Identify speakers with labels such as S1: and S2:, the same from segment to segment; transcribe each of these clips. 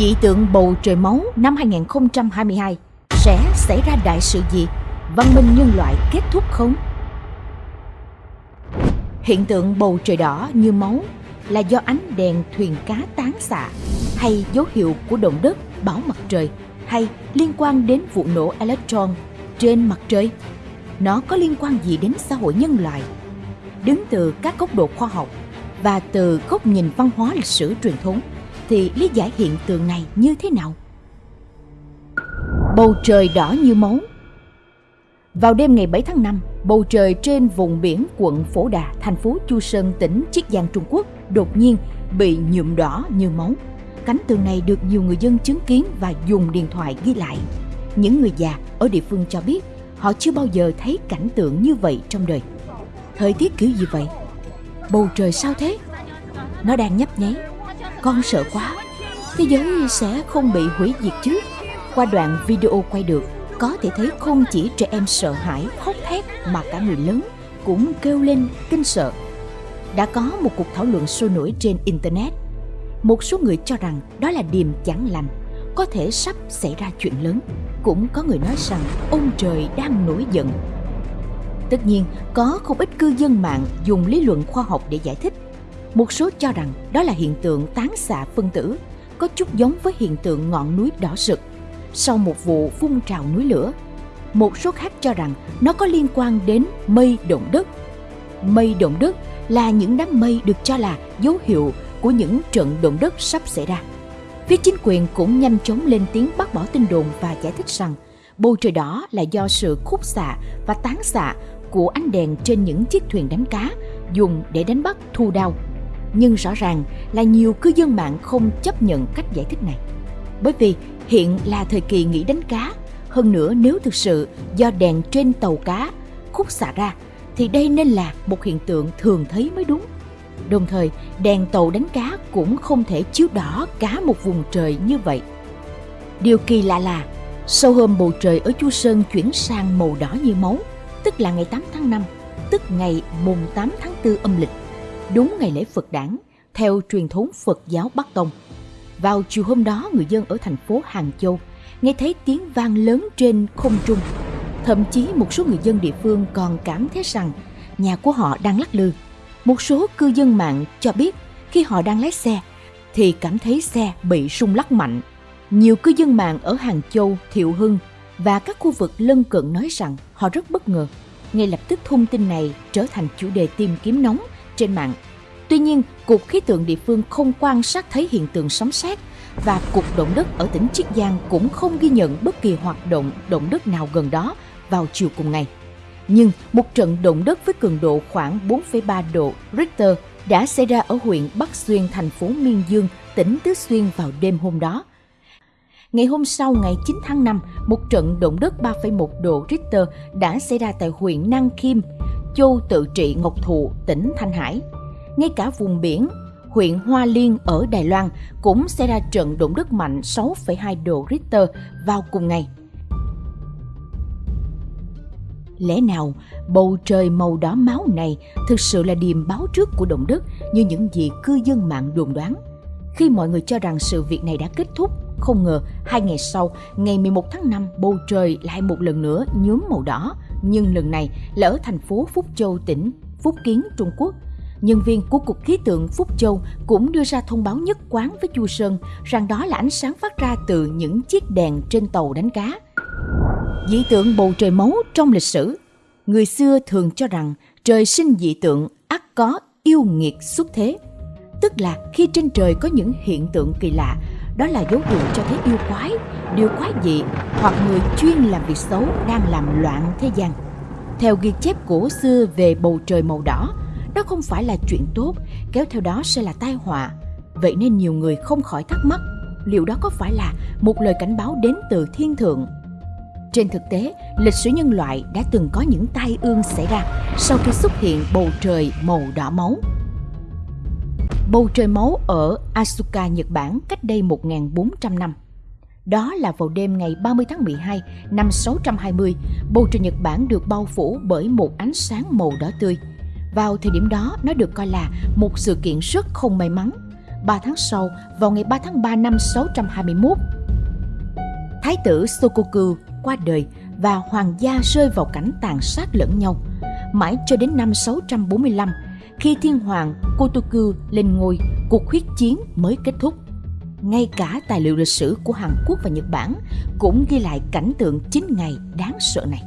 S1: Dị tượng bầu trời máu năm 2022 sẽ xảy ra đại sự gì? Văn minh nhân loại kết thúc không? Hiện tượng bầu trời đỏ như máu là do ánh đèn thuyền cá tán xạ hay dấu hiệu của động đất, bão mặt trời hay liên quan đến vụ nổ electron trên mặt trời? Nó có liên quan gì đến xã hội nhân loại? Đứng từ các góc độ khoa học và từ góc nhìn văn hóa lịch sử truyền thống thì lý giải hiện tượng này như thế nào? Bầu trời đỏ như máu Vào đêm ngày 7 tháng 5, bầu trời trên vùng biển quận Phổ Đà, thành phố Chu Sơn, tỉnh Chiết Giang, Trung Quốc đột nhiên bị nhuộm đỏ như máu. Cảnh tượng này được nhiều người dân chứng kiến và dùng điện thoại ghi lại. Những người già ở địa phương cho biết họ chưa bao giờ thấy cảnh tượng như vậy trong đời. Thời tiết kiểu gì vậy? Bầu trời sao thế? Nó đang nhấp nháy. Con sợ quá. Thế giới sẽ không bị hủy diệt chứ? Qua đoạn video quay được, có thể thấy không chỉ trẻ em sợ hãi, khóc thét mà cả người lớn cũng kêu lên kinh sợ. Đã có một cuộc thảo luận sôi nổi trên Internet. Một số người cho rằng đó là điềm chẳng lành, có thể sắp xảy ra chuyện lớn. Cũng có người nói rằng ông trời đang nổi giận Tất nhiên, có không ít cư dân mạng dùng lý luận khoa học để giải thích. Một số cho rằng đó là hiện tượng tán xạ phân tử, có chút giống với hiện tượng ngọn núi đỏ sực sau một vụ phun trào núi lửa. Một số khác cho rằng nó có liên quan đến mây động đất. Mây động đất là những đám mây được cho là dấu hiệu của những trận động đất sắp xảy ra. Phía chính quyền cũng nhanh chóng lên tiếng bác bỏ tin đồn và giải thích rằng bầu trời đỏ là do sự khúc xạ và tán xạ của ánh đèn trên những chiếc thuyền đánh cá dùng để đánh bắt thu đao. Nhưng rõ ràng là nhiều cư dân mạng không chấp nhận cách giải thích này. Bởi vì hiện là thời kỳ nghỉ đánh cá, hơn nữa nếu thực sự do đèn trên tàu cá khúc xạ ra thì đây nên là một hiện tượng thường thấy mới đúng. Đồng thời, đèn tàu đánh cá cũng không thể chiếu đỏ cả một vùng trời như vậy. Điều kỳ lạ là, sau hôm bầu trời ở Chu Sơn chuyển sang màu đỏ như máu, tức là ngày 8 tháng 5, tức ngày mùng 8 tháng 4 âm lịch, đúng ngày lễ Phật đản, theo truyền thống Phật giáo Bắc Tông. Vào chiều hôm đó, người dân ở thành phố Hàng Châu nghe thấy tiếng vang lớn trên không trung. Thậm chí một số người dân địa phương còn cảm thấy rằng nhà của họ đang lắc lư. Một số cư dân mạng cho biết khi họ đang lái xe thì cảm thấy xe bị rung lắc mạnh. Nhiều cư dân mạng ở Hàng Châu, Thiệu Hưng và các khu vực lân cận nói rằng họ rất bất ngờ. Ngay lập tức thông tin này trở thành chủ đề tìm kiếm nóng trên mạng. Tuy nhiên, Cục Khí tượng địa phương không quan sát thấy hiện tượng sấm sét và Cục Động đất ở tỉnh Chiết Giang cũng không ghi nhận bất kỳ hoạt động động đất nào gần đó vào chiều cùng ngày. Nhưng một trận động đất với cường độ khoảng 4,3 độ Richter đã xảy ra ở huyện Bắc Xuyên, thành phố Miên Dương, tỉnh Tứ Xuyên vào đêm hôm đó Ngày hôm sau, ngày 9 tháng 5, một trận động đất 3,1 độ Richter đã xảy ra tại huyện Năng Kim, Châu Tự Trị Ngọc Thụ, tỉnh Thanh Hải. Ngay cả vùng biển, huyện Hoa Liên ở Đài Loan cũng xảy ra trận động đất mạnh 6,2 độ Richter vào cùng ngày. Lẽ nào bầu trời màu đỏ máu này thực sự là điềm báo trước của động đất như những gì cư dân mạng đồn đoán? Khi mọi người cho rằng sự việc này đã kết thúc, không ngờ hai ngày sau, ngày 11 tháng 5, bầu trời lại một lần nữa nhuốm màu đỏ, nhưng lần này là ở thành phố Phúc Châu, tỉnh Phúc Kiến, Trung Quốc. Nhân viên của Cục Khí tượng Phúc Châu cũng đưa ra thông báo nhất quán với Chu Sơn rằng đó là ánh sáng phát ra từ những chiếc đèn trên tàu đánh cá. Dị tượng bầu trời máu trong lịch sử Người xưa thường cho rằng trời sinh dị tượng ắt có yêu nghiệt xuất thế tức là khi trên trời có những hiện tượng kỳ lạ đó là dấu hiệu cho thấy yêu quái, điều quái dị hoặc người chuyên làm việc xấu đang làm loạn thế gian. Theo ghi chép cổ xưa về bầu trời màu đỏ, đó không phải là chuyện tốt, kéo theo đó sẽ là tai họa. Vậy nên nhiều người không khỏi thắc mắc, liệu đó có phải là một lời cảnh báo đến từ thiên thượng? Trên thực tế, lịch sử nhân loại đã từng có những tai ương xảy ra sau khi xuất hiện bầu trời màu đỏ máu bầu trời máu ở Asuka, Nhật Bản cách đây 1.400 năm. Đó là vào đêm ngày 30 tháng 12 năm 620, bầu trời Nhật Bản được bao phủ bởi một ánh sáng màu đỏ tươi. Vào thời điểm đó, nó được coi là một sự kiện rất không may mắn, 3 tháng sau, vào ngày 3 tháng 3 năm 621, Thái tử Sokoku qua đời và hoàng gia rơi vào cảnh tàn sát lẫn nhau. Mãi cho đến năm 645, khi thiên hoàng Kotoku lên ngôi, cuộc huyết chiến mới kết thúc. Ngay cả tài liệu lịch sử của Hàn Quốc và Nhật Bản cũng ghi lại cảnh tượng 9 ngày đáng sợ này.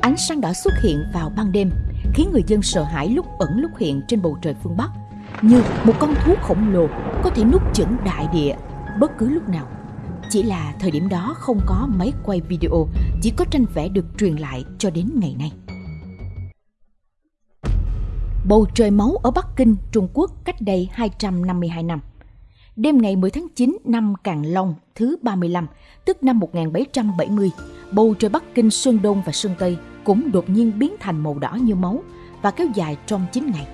S1: Ánh sáng đỏ xuất hiện vào ban đêm, khiến người dân sợ hãi lúc ẩn lúc hiện trên bầu trời phương Bắc, như một con thú khổng lồ có thể nuốt chửng đại địa bất cứ lúc nào. Chỉ là thời điểm đó không có máy quay video, chỉ có tranh vẽ được truyền lại cho đến ngày nay. Bầu trời máu ở Bắc Kinh, Trung Quốc cách đây 252 năm. Đêm ngày 10 tháng 9 năm Càn Long thứ 35, tức năm 1770, bầu trời Bắc Kinh Sơn Đông và Sơn Tây cũng đột nhiên biến thành màu đỏ như máu và kéo dài trong 9 ngày.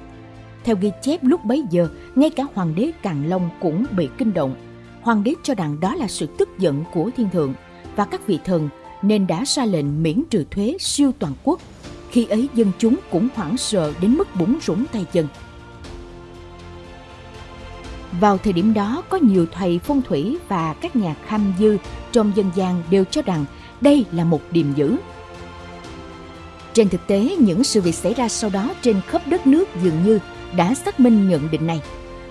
S1: Theo ghi chép lúc bấy giờ, ngay cả hoàng đế Càn Long cũng bị kinh động. Hoàng đế cho rằng đó là sự tức giận của thiên thượng và các vị thần nên đã ra lệnh miễn trừ thuế siêu toàn quốc. Khi ấy dân chúng cũng hoảng sợ đến mức bủng rủng tay chân. Vào thời điểm đó, có nhiều thầy phong thủy và các nhà kham dư trong dân gian đều cho rằng đây là một điềm dữ. Trên thực tế, những sự việc xảy ra sau đó trên khắp đất nước dường như đã xác minh nhận định này.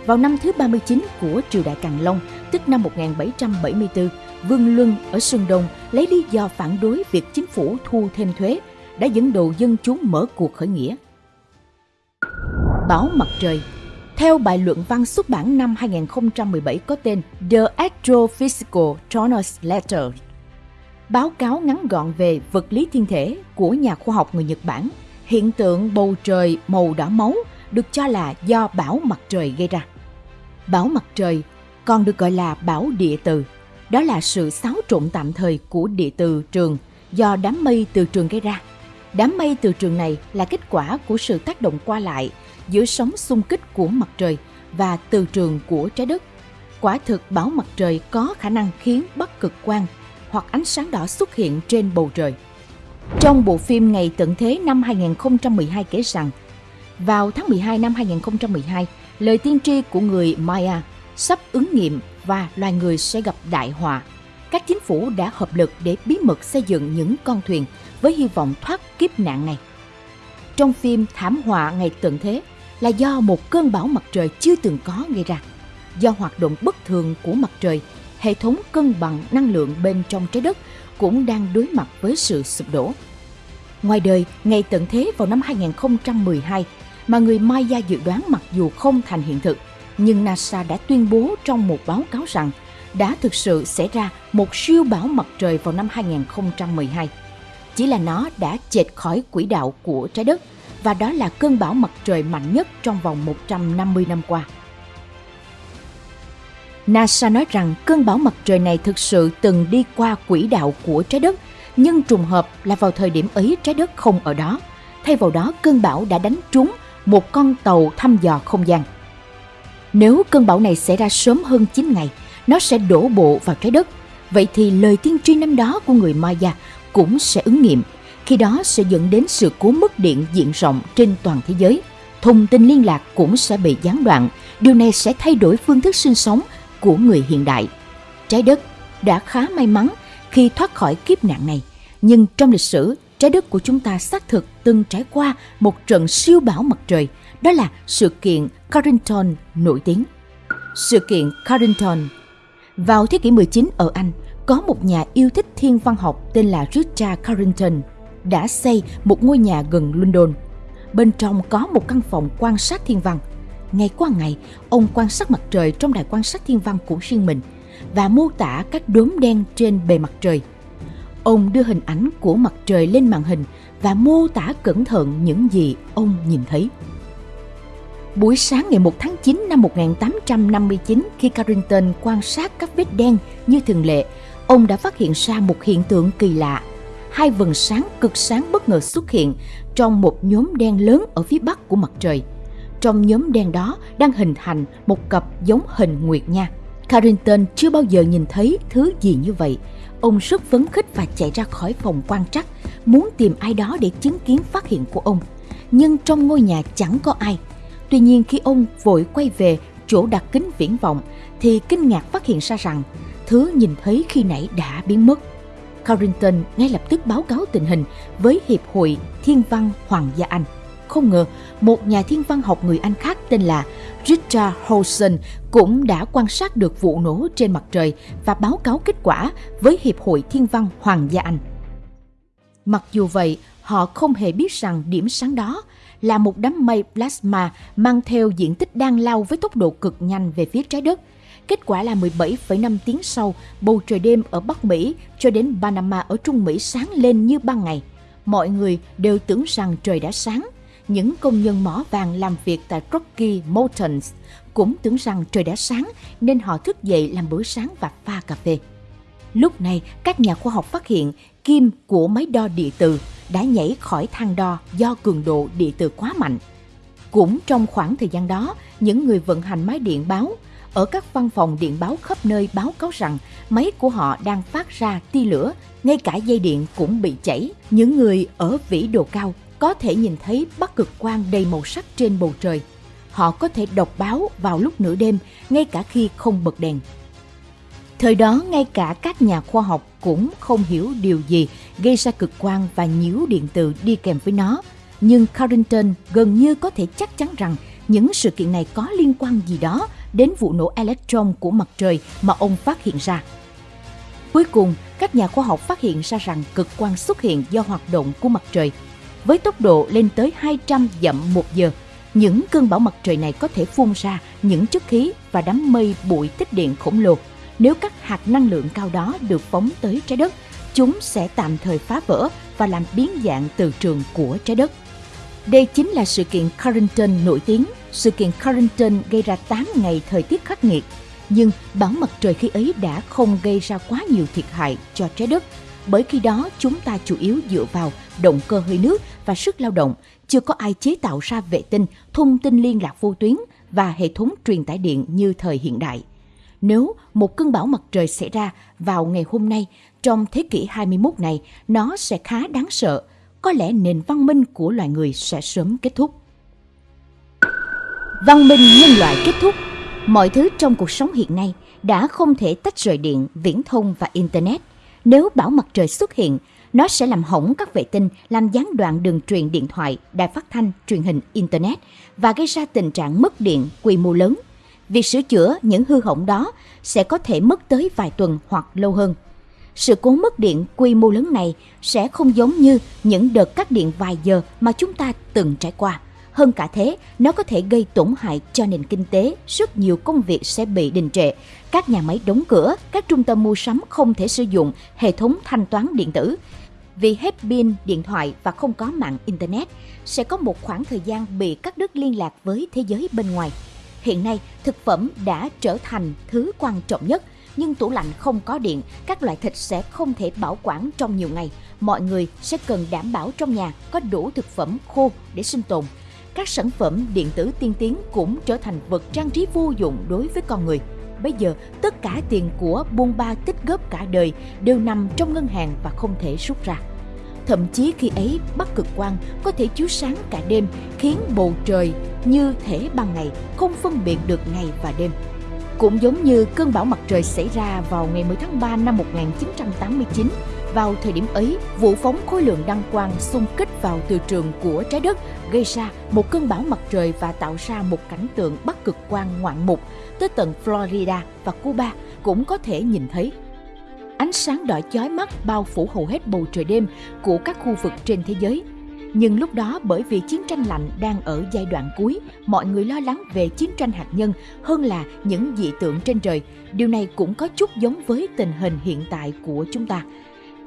S1: Vào năm thứ 39 của triều đại Càn Long, tức năm 1774, Vương Luân ở Sơn Đông lấy lý do phản đối việc chính phủ thu thêm thuế, đã dẫn đầu dân chúng mở cuộc khởi nghĩa. Báo mặt trời theo bài luận văn xuất bản năm 2017 có tên The Astrophysical Translator, báo cáo ngắn gọn về vật lý thiên thể của nhà khoa học người Nhật Bản, hiện tượng bầu trời màu đỏ máu được cho là do bão mặt trời gây ra. Bão mặt trời còn được gọi là bão địa từ, đó là sự xáo trộn tạm thời của địa từ trường do đám mây từ trường gây ra. Đám mây từ trường này là kết quả của sự tác động qua lại giữa sóng xung kích của mặt trời và từ trường của trái đất. Quả thực bão mặt trời có khả năng khiến bắc cực quang hoặc ánh sáng đỏ xuất hiện trên bầu trời. Trong bộ phim Ngày tận thế năm 2012 kể rằng, vào tháng 12 năm 2012, lời tiên tri của người Maya sắp ứng nghiệm và loài người sẽ gặp đại họa. Các chính phủ đã hợp lực để bí mật xây dựng những con thuyền với hy vọng thoát kiếp nạn này. Trong phim Thảm họa ngày tận thế là do một cơn bão mặt trời chưa từng có gây ra. Do hoạt động bất thường của mặt trời, hệ thống cân bằng năng lượng bên trong trái đất cũng đang đối mặt với sự sụp đổ. Ngoài đời, ngày tận thế vào năm 2012 mà người Maya dự đoán mặc dù không thành hiện thực, nhưng NASA đã tuyên bố trong một báo cáo rằng đã thực sự xảy ra một siêu bão mặt trời vào năm 2012. Chỉ là nó đã chệch khỏi quỹ đạo của trái đất và đó là cơn bão mặt trời mạnh nhất trong vòng 150 năm qua. NASA nói rằng cơn bão mặt trời này thực sự từng đi qua quỹ đạo của trái đất, nhưng trùng hợp là vào thời điểm ấy trái đất không ở đó. Thay vào đó, cơn bão đã đánh trúng một con tàu thăm dò không gian. Nếu cơn bão này xảy ra sớm hơn 9 ngày, nó sẽ đổ bộ vào trái đất. Vậy thì lời tiên tri năm đó của người Maya cũng sẽ ứng nghiệm – khi đó sẽ dẫn đến sự cố mất điện diện rộng trên toàn thế giới. Thông tin liên lạc cũng sẽ bị gián đoạn. Điều này sẽ thay đổi phương thức sinh sống của người hiện đại. Trái đất đã khá may mắn khi thoát khỏi kiếp nạn này. Nhưng trong lịch sử, trái đất của chúng ta xác thực từng trải qua một trận siêu bão mặt trời. Đó là sự kiện Carrington nổi tiếng. Sự kiện Carrington vào thế kỷ 19 ở Anh, có một nhà yêu thích thiên văn học tên là Richard Carrington đã xây một ngôi nhà gần London. Bên trong có một căn phòng quan sát thiên văn. Ngày qua ngày, ông quan sát mặt trời trong đài quan sát thiên văn của riêng mình và mô tả các đốm đen trên bề mặt trời. Ông đưa hình ảnh của mặt trời lên màn hình và mô tả cẩn thận những gì ông nhìn thấy. Buổi sáng ngày 1 tháng 9 năm 1859, khi Carrington quan sát các vết đen như thường lệ, ông đã phát hiện ra một hiện tượng kỳ lạ hai vầng sáng cực sáng bất ngờ xuất hiện trong một nhóm đen lớn ở phía bắc của mặt trời. Trong nhóm đen đó đang hình thành một cặp giống hình nguyệt nha. Carrington chưa bao giờ nhìn thấy thứ gì như vậy. Ông rất phấn khích và chạy ra khỏi phòng quan trắc, muốn tìm ai đó để chứng kiến phát hiện của ông. Nhưng trong ngôi nhà chẳng có ai. Tuy nhiên khi ông vội quay về chỗ đặt kính viễn vọng thì kinh ngạc phát hiện ra rằng thứ nhìn thấy khi nãy đã biến mất. Carrington ngay lập tức báo cáo tình hình với Hiệp hội Thiên văn Hoàng gia Anh. Không ngờ, một nhà thiên văn học người Anh khác tên là Richard Holson cũng đã quan sát được vụ nổ trên mặt trời và báo cáo kết quả với Hiệp hội Thiên văn Hoàng gia Anh. Mặc dù vậy, họ không hề biết rằng điểm sáng đó là một đám mây plasma mang theo diện tích đang lao với tốc độ cực nhanh về phía trái đất. Kết quả là 17,5 tiếng sau, bầu trời đêm ở Bắc Mỹ cho đến Panama ở Trung Mỹ sáng lên như ban ngày. Mọi người đều tưởng rằng trời đã sáng. Những công nhân mỏ vàng làm việc tại Rocky Mountains cũng tưởng rằng trời đã sáng nên họ thức dậy làm bữa sáng và pha cà phê. Lúc này, các nhà khoa học phát hiện kim của máy đo địa từ đã nhảy khỏi thang đo do cường độ địa từ quá mạnh. Cũng trong khoảng thời gian đó, những người vận hành máy điện báo ở các văn phòng điện báo khắp nơi báo cáo rằng máy của họ đang phát ra tia lửa, ngay cả dây điện cũng bị chảy. Những người ở vĩ độ cao có thể nhìn thấy bắc cực quang đầy màu sắc trên bầu trời. Họ có thể đọc báo vào lúc nửa đêm, ngay cả khi không bật đèn. Thời đó, ngay cả các nhà khoa học cũng không hiểu điều gì gây ra cực quang và nhiễu điện từ đi kèm với nó. Nhưng Carrington gần như có thể chắc chắn rằng những sự kiện này có liên quan gì đó đến vụ nổ electron của mặt trời mà ông phát hiện ra. Cuối cùng, các nhà khoa học phát hiện ra rằng cực quang xuất hiện do hoạt động của mặt trời. Với tốc độ lên tới 200 dặm một giờ, những cơn bão mặt trời này có thể phun ra những chất khí và đám mây bụi tích điện khổng lồ nếu các hạt năng lượng cao đó được phóng tới trái đất, chúng sẽ tạm thời phá vỡ và làm biến dạng từ trường của trái đất. Đây chính là sự kiện Carrington nổi tiếng. Sự kiện Carrington gây ra 8 ngày thời tiết khắc nghiệt, nhưng bão mặt trời khi ấy đã không gây ra quá nhiều thiệt hại cho trái đất, bởi khi đó chúng ta chủ yếu dựa vào động cơ hơi nước và sức lao động, chưa có ai chế tạo ra vệ tinh, thông tin liên lạc vô tuyến và hệ thống truyền tải điện như thời hiện đại nếu một cơn bão mặt trời xảy ra vào ngày hôm nay trong thế kỷ 21 này, nó sẽ khá đáng sợ. Có lẽ nền văn minh của loài người sẽ sớm kết thúc. Văn minh nhân loại kết thúc. Mọi thứ trong cuộc sống hiện nay đã không thể tách rời điện, viễn thông và Internet. Nếu bão mặt trời xuất hiện, nó sẽ làm hỏng các vệ tinh, làm gián đoạn đường truyền điện thoại, đài phát thanh, truyền hình, Internet và gây ra tình trạng mất điện quy mô lớn Việc sửa chữa những hư hỏng đó sẽ có thể mất tới vài tuần hoặc lâu hơn. Sự cố mất điện quy mô lớn này sẽ không giống như những đợt cắt điện vài giờ mà chúng ta từng trải qua. Hơn cả thế, nó có thể gây tổn hại cho nền kinh tế, rất nhiều công việc sẽ bị đình trệ, các nhà máy đóng cửa, các trung tâm mua sắm không thể sử dụng hệ thống thanh toán điện tử. Vì hết pin điện thoại và không có mạng Internet, sẽ có một khoảng thời gian bị cắt đứt liên lạc với thế giới bên ngoài. Hiện nay, thực phẩm đã trở thành thứ quan trọng nhất, nhưng tủ lạnh không có điện, các loại thịt sẽ không thể bảo quản trong nhiều ngày. Mọi người sẽ cần đảm bảo trong nhà có đủ thực phẩm khô để sinh tồn. Các sản phẩm điện tử tiên tiến cũng trở thành vật trang trí vô dụng đối với con người. Bây giờ, tất cả tiền của buôn ba tích góp cả đời đều nằm trong ngân hàng và không thể rút ra. Thậm chí khi ấy Bắc cực quang có thể chiếu sáng cả đêm khiến bầu trời như thể ban ngày không phân biệt được ngày và đêm. Cũng giống như cơn bão mặt trời xảy ra vào ngày 10 tháng 3 năm 1989, vào thời điểm ấy, vụ phóng khối lượng đăng quang xung kích vào từ trường của trái đất gây ra một cơn bão mặt trời và tạo ra một cảnh tượng bắc cực quang ngoạn mục tới tận Florida và Cuba cũng có thể nhìn thấy ánh sáng đỏ chói mắt bao phủ hầu hết bầu trời đêm của các khu vực trên thế giới. Nhưng lúc đó bởi vì chiến tranh lạnh đang ở giai đoạn cuối, mọi người lo lắng về chiến tranh hạt nhân hơn là những dị tượng trên trời. Điều này cũng có chút giống với tình hình hiện tại của chúng ta.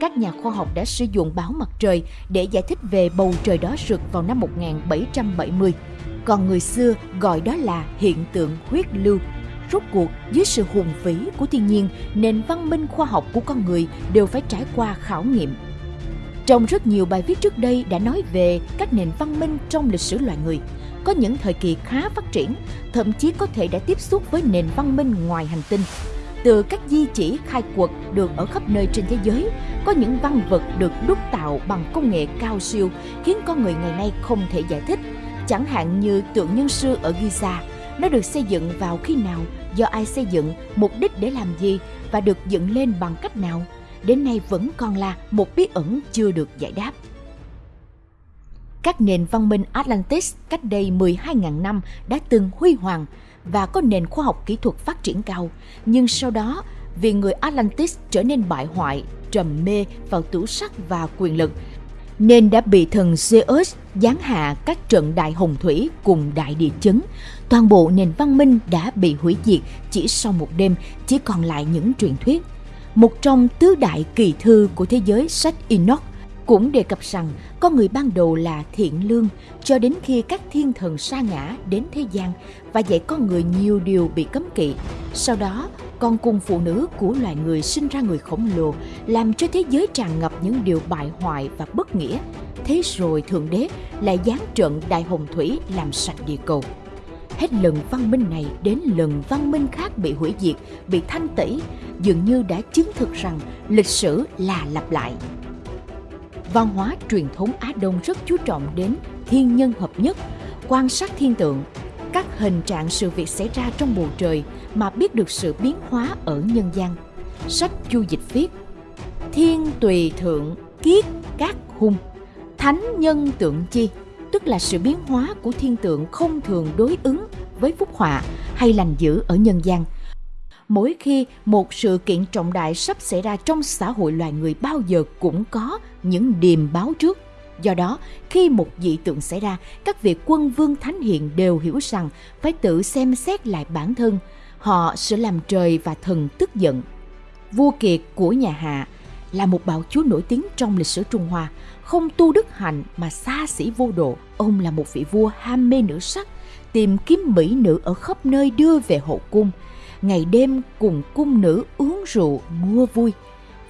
S1: Các nhà khoa học đã sử dụng báo mặt trời để giải thích về bầu trời đó rực vào năm 1770. Còn người xưa gọi đó là hiện tượng huyết lưu Rốt cuộc, dưới sự hùng vĩ của thiên nhiên, nền văn minh khoa học của con người đều phải trải qua khảo nghiệm. Trong rất nhiều bài viết trước đây đã nói về các nền văn minh trong lịch sử loài người. Có những thời kỳ khá phát triển, thậm chí có thể đã tiếp xúc với nền văn minh ngoài hành tinh. Từ các di chỉ khai quật được ở khắp nơi trên thế giới, có những văn vật được đúc tạo bằng công nghệ cao siêu khiến con người ngày nay không thể giải thích. Chẳng hạn như tượng nhân sư ở Giza nó được xây dựng vào khi nào, do ai xây dựng, mục đích để làm gì và được dựng lên bằng cách nào, đến nay vẫn còn là một bí ẩn chưa được giải đáp. Các nền văn minh Atlantis cách đây 12.000 năm đã từng huy hoàng và có nền khoa học kỹ thuật phát triển cao, nhưng sau đó vì người Atlantis trở nên bại hoại, trầm mê vào tủ sắc và quyền lực, nên đã bị thần Zeus giáng hạ các trận đại hồng thủy cùng đại địa chấn. Toàn bộ nền văn minh đã bị hủy diệt chỉ sau một đêm, chỉ còn lại những truyền thuyết. Một trong tứ đại kỳ thư của thế giới sách Enoch cũng đề cập rằng con người ban đầu là thiện lương cho đến khi các thiên thần sa ngã đến thế gian và dạy con người nhiều điều bị cấm kỵ. Sau đó, con cùng phụ nữ của loài người sinh ra người khổng lồ, làm cho thế giới tràn ngập những điều bại hoại và bất nghĩa. Thế rồi Thượng Đế lại giáng trận Đại Hồng Thủy làm sạch địa cầu. Hết lần văn minh này đến lần văn minh khác bị hủy diệt, bị thanh tẩy, dường như đã chứng thực rằng lịch sử là lặp lại. Văn hóa truyền thống Á Đông rất chú trọng đến thiên nhân hợp nhất, quan sát thiên tượng, các hình trạng sự việc xảy ra trong bầu trời mà biết được sự biến hóa ở nhân gian. Sách Chu Dịch viết Thiên tùy thượng kiết các hung Thánh nhân tượng chi. Tức là sự biến hóa của thiên tượng không thường đối ứng với phúc họa hay lành dữ ở nhân gian – mỗi khi một sự kiện trọng đại sắp xảy ra trong xã hội loài người bao giờ cũng có những điềm báo trước. Do đó, khi một dị tượng xảy ra, các vị quân vương thánh hiền đều hiểu rằng phải tự xem xét lại bản thân. Họ sẽ làm trời và thần tức giận. Vua Kiệt của nhà Hạ là một bạo chúa nổi tiếng trong lịch sử Trung Hoa, không tu đức hạnh mà xa xỉ vô độ. Ông là một vị vua ham mê nữ sắc, tìm kiếm mỹ nữ ở khắp nơi đưa về hậu cung – ngày đêm cùng cung nữ uống rượu mua vui.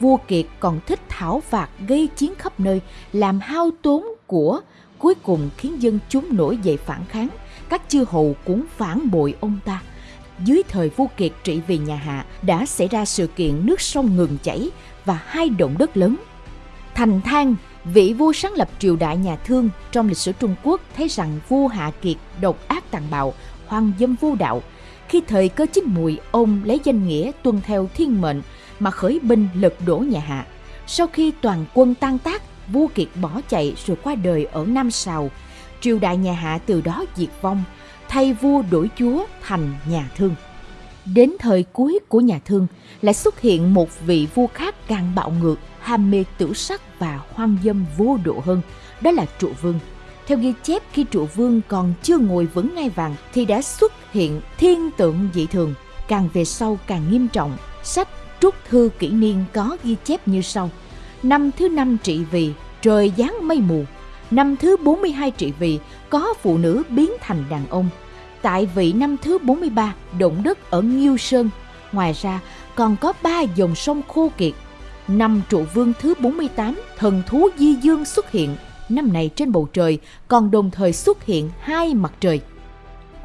S1: Vua Kiệt còn thích thảo phạt gây chiến khắp nơi, làm hao tốn của, cuối cùng khiến dân chúng nổi dậy phản kháng. Các chư hầu cũng phản bội ông ta. Dưới thời vua Kiệt trị vì nhà Hạ đã xảy ra sự kiện nước sông ngừng chảy và hai động đất lớn. Thành Thang, vị vua sáng lập triều đại nhà Thương trong lịch sử Trung Quốc thấy rằng vua Hạ Kiệt độc ác tàn bạo, hoang dâm vô đạo, khi thời cơ chín mùi, ông lấy danh nghĩa tuân theo thiên mệnh mà khởi binh lật đổ nhà Hạ. Sau khi toàn quân tan tác, vua Kiệt bỏ chạy rồi qua đời ở Nam Sào. Triều đại nhà Hạ từ đó diệt vong, thay vua đổi chúa thành nhà Thương. Đến thời cuối của nhà Thương lại xuất hiện một vị vua khác càng bạo ngược, ham mê tử sắc và hoang dâm vô độ hơn, đó là trụ vương. Theo ghi chép khi trụ vương còn chưa ngồi vững ngai vàng thì đã xuất hiện thiên tượng dị thường, càng về sau càng nghiêm trọng. Sách Trúc Thư Kỷ Niên có ghi chép như sau. Năm thứ năm trị vì, trời giáng mây mù. Năm thứ 42 trị vì, có phụ nữ biến thành đàn ông. Tại vị năm thứ 43, động đất ở Nghiêu Sơn. Ngoài ra, còn có ba dòng sông khô kiệt. Năm trụ vương thứ 48, thần thú Di Dương xuất hiện năm này trên bầu trời còn đồng thời xuất hiện hai mặt trời.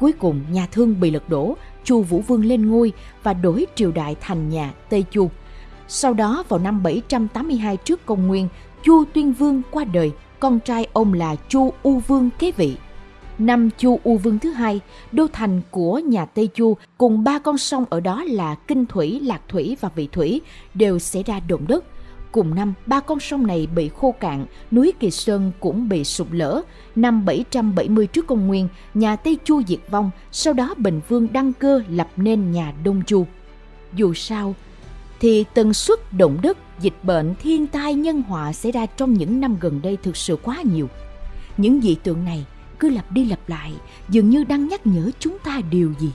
S1: Cuối cùng nhà Thương bị lật đổ, Chu Vũ Vương lên ngôi và đổi triều đại thành nhà Tây Chu. Sau đó vào năm 782 trước công nguyên, Chu Tuyên Vương qua đời, con trai ông là Chu U Vương kế vị. Năm Chu U Vương thứ hai, đô thành của nhà Tây Chu cùng ba con sông ở đó là Kinh Thủy, Lạc Thủy và Vị Thủy đều xảy ra động đất – Cùng năm, ba con sông này bị khô cạn, núi Kỳ Sơn cũng bị sụp lở. Năm 770 trước công nguyên, nhà Tây Chu diệt vong, sau đó Bình Vương đăng cơ lập nên nhà Đông Chu. Dù sao, thì tần suất động đất, dịch bệnh, thiên tai, nhân họa xảy ra trong những năm gần đây thực sự quá nhiều. Những dị tượng này cứ lặp đi lặp lại, dường như đang nhắc nhở chúng ta điều gì.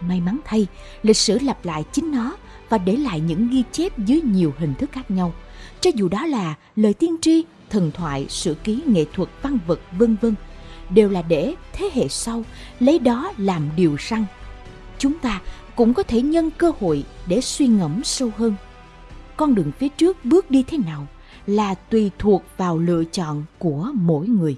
S1: May mắn thay, lịch sử lặp lại chính nó và để lại những ghi chép dưới nhiều hình thức khác nhau. Cho dù đó là lời tiên tri, thần thoại, sử ký, nghệ thuật, văn vật, vân vân, đều là để thế hệ sau lấy đó làm điều răn. Chúng ta cũng có thể nhân cơ hội để suy ngẫm sâu hơn. Con đường phía trước bước đi thế nào là tùy thuộc vào lựa chọn của mỗi người.